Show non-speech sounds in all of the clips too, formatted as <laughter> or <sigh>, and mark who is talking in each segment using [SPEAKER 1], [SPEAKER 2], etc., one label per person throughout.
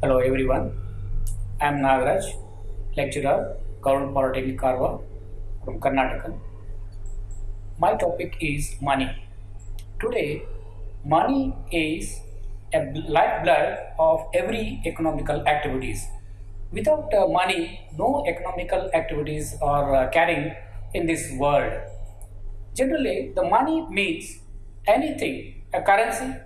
[SPEAKER 1] I am Nagaraj, lecturer, Government Polytechnic Karwar from Karnataka. My topic is money. Today, money is a lifeblood of every economical activities. Without uh, money, no economical activities are uh, carrying in this world. Generally, the money means anything, a currency,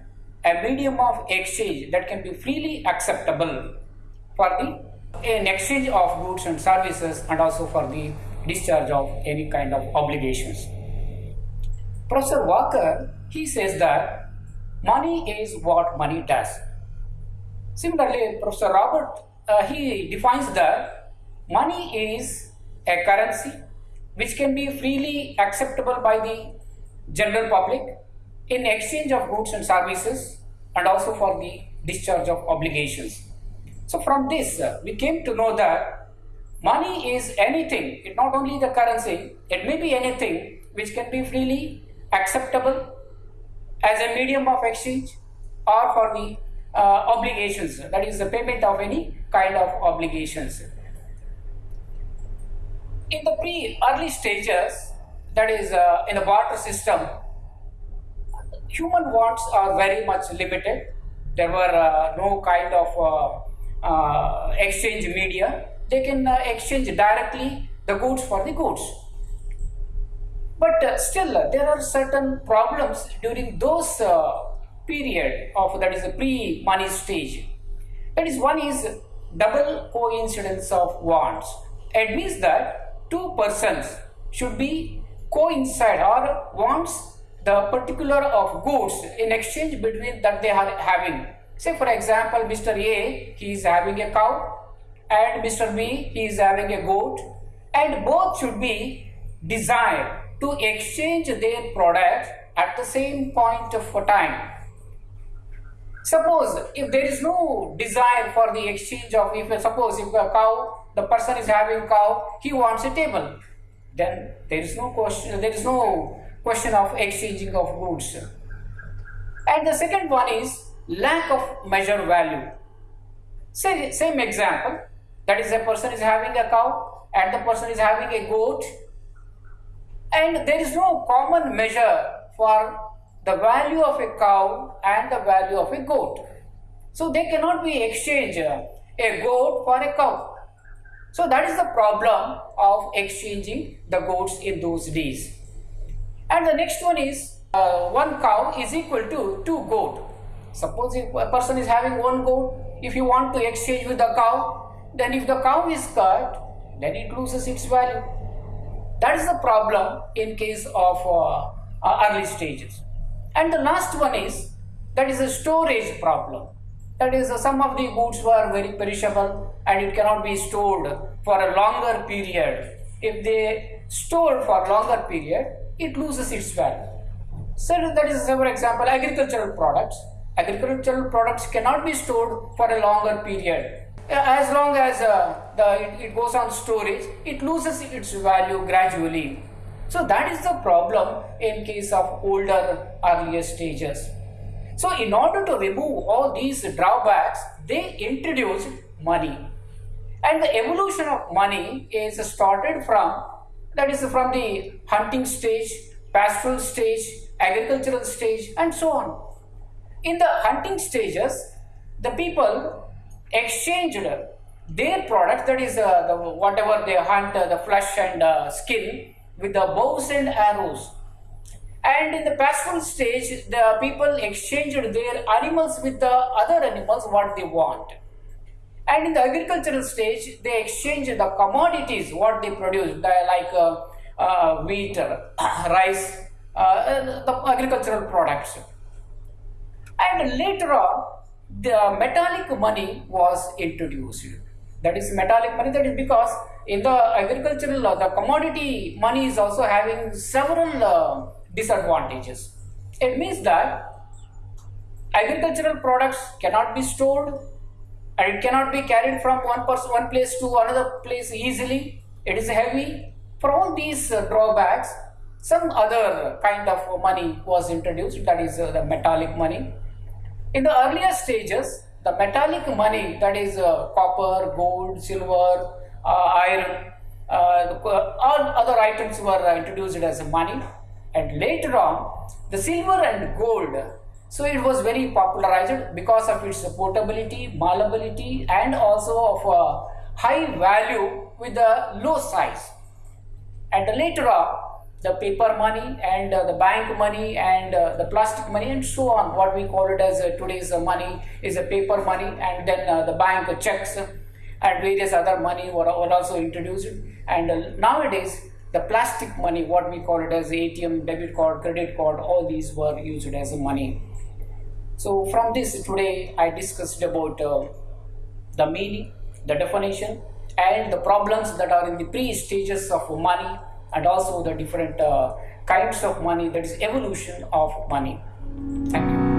[SPEAKER 1] a medium of exchange that can be freely acceptable for the an exchange of goods and services and also for the discharge of any kind of obligations. Professor Walker, he says that money is what money does. Similarly, Professor Robert, uh, he defines that money is a currency which can be freely acceptable by the general public in exchange of goods and services and also for the discharge of obligations. So from this, uh, we came to know that money is anything, it not only the currency, it may be anything which can be freely acceptable as a medium of exchange or for the uh, obligations, that is the payment of any kind of obligations. In the pre-early stages, that is uh, in the barter system, human wants are very much limited. There were uh, no kind of uh, uh, exchange media. They can uh, exchange directly the goods for the goods. But uh, still, there are certain problems during those period of that is the pre-money stage. That is one is double coincidence of wants. It means that two persons should be coincide or wants the particular of goods in exchange between that they are having. Say for example, Mr. A he is having a cow and Mr. B he is having a goat and both should be desired to exchange their products at the same point of time. Suppose if there is no desire for the exchange of if suppose if a cow the person is having cow he wants a table then there is no question there is no question of exchanging of goods. And the second one is lack of measure value. Say same example that is a person is having a cow and the person is having a goat and there is no common measure for the value of a cow and the value of a goat. So they cannot be exchanged a goat for a cow so that is the problem of exchanging the goats in those days. And the next one is uh, one cow is equal to two goat. Suppose if a person is having one goat if you want to exchange with the cow then if the cow is cut then it loses its value. That is the problem in case of uh, uh, early stages. And the last one is that is a storage problem that is uh, some of the goods were very perishable and it cannot be stored for a longer period. If they store for longer period it loses its value. So that is for example agricultural products. Agricultural products cannot be stored for a longer period. As long as uh, the, it, it goes on storage it loses its value gradually. So that is the problem in case of older earlier stages so in order to remove all these drawbacks they introduced money. And the evolution of money is started from that is from the hunting stage pastoral stage agricultural stage and so on. In the hunting stages the people exchanged their products that is uh, the, whatever they hunt uh, the flesh and uh, skin with the bows and arrows and in the pastoral stage the people exchanged their animals with the other animals what they want. And in the agricultural stage they exchanged the commodities what they produce like uh, uh, wheat <coughs> rice uh, the agricultural products. And later on the metallic money was introduced. That is metallic money that is because in the agricultural uh, the commodity money is also having several uh, disadvantages. It means that agricultural products cannot be stored and it cannot be carried from one person one place to another place easily. It is heavy. For all these uh, drawbacks some other kind of money was introduced. That is uh, the metallic money. In the earlier stages the metallic money that is uh, copper, gold, silver, uh, iron, uh, all other items were introduced as money and later on the silver and gold so it was very popularized because of its portability, malleability and also of a high value with a low size. And later on, the paper money and uh, the bank money and uh, the plastic money and so on, what we call it as uh, today's money is a paper money and then uh, the bank checks and various other money were, were also introduced. And uh, nowadays, the plastic money, what we call it as ATM, debit card, credit card, all these were used as money. So from this today I discussed about uh, the meaning, the definition and the problems that are in the pre-stages of money and also the different uh, kinds of money that is evolution of money. Thank you.